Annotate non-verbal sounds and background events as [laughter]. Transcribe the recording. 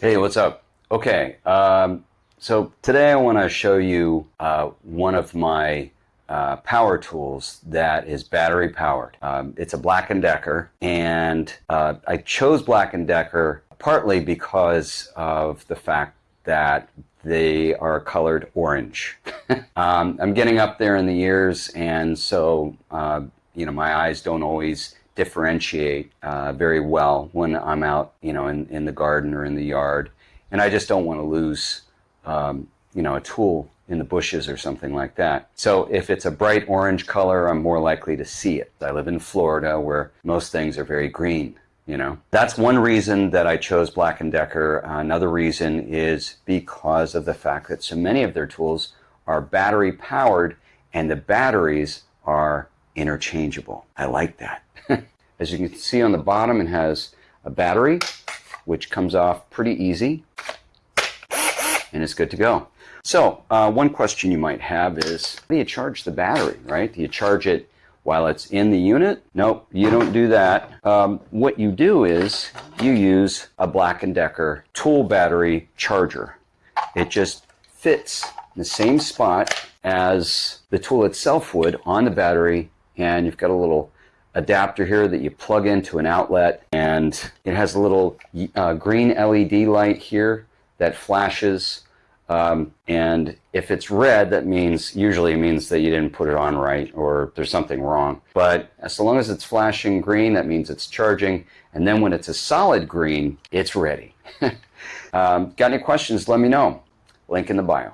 Hey, what's up? Okay, um, so today I want to show you uh, one of my uh, power tools that is battery powered. Um, it's a Black & Decker and uh, I chose Black & Decker partly because of the fact that they are colored orange. [laughs] um, I'm getting up there in the years and so uh, you know my eyes don't always differentiate uh, very well when I'm out, you know, in, in the garden or in the yard. And I just don't want to lose, um, you know, a tool in the bushes or something like that. So if it's a bright orange color, I'm more likely to see it. I live in Florida where most things are very green. You know, that's one reason that I chose Black & Decker. Another reason is because of the fact that so many of their tools are battery powered and the batteries are interchangeable. I like that. [laughs] As you can see on the bottom, it has a battery, which comes off pretty easy, and it's good to go. So uh, one question you might have is, do you charge the battery, right? Do you charge it while it's in the unit? Nope, you don't do that. Um, what you do is you use a Black & Decker tool battery charger. It just fits in the same spot as the tool itself would on the battery, and you've got a little adapter here that you plug into an outlet and it has a little uh, green LED light here that flashes um, and if it's red that means usually means that you didn't put it on right or there's something wrong. But as long as it's flashing green that means it's charging. And then when it's a solid green it's ready. [laughs] Um, got any questions? Let me know. Link in the bio